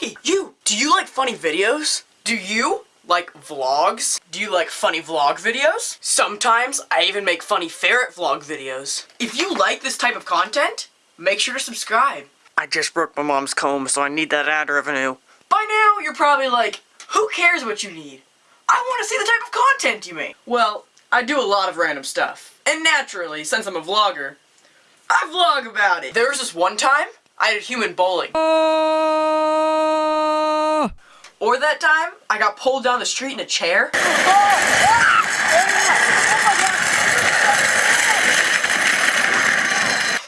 Hey, you! Do you like funny videos? Do you like vlogs? Do you like funny vlog videos? Sometimes I even make funny ferret vlog videos. If you like this type of content, make sure to subscribe. I just broke my mom's comb, so I need that ad revenue. By now, you're probably like, who cares what you need? I want to see the type of content you make. Well, I do a lot of random stuff. And naturally, since I'm a vlogger, I vlog about it. There was this one time, I did human bowling. Or that time, I got pulled down the street in a chair.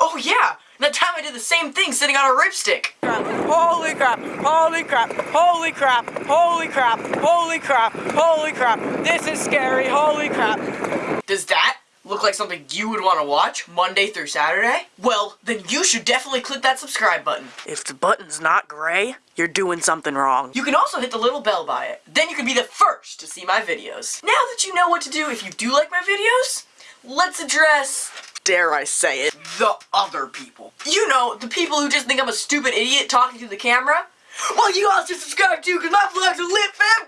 Oh yeah, that time I did the same thing sitting on a ripstick. Holy crap, holy crap, holy crap, holy crap, holy crap, holy crap, this is scary, holy crap. Does that look like something you would want to watch Monday through Saturday? Well, then you should definitely click that subscribe button. If the button's not gray, you're doing something wrong. You can also hit the little bell by it. Then you can be the first to see my videos. Now that you know what to do if you do like my videos, let's address, dare I say it, the other people. You know, the people who just think I'm a stupid idiot talking to the camera. Well, you all should subscribe too, because my vlogs are lit fam!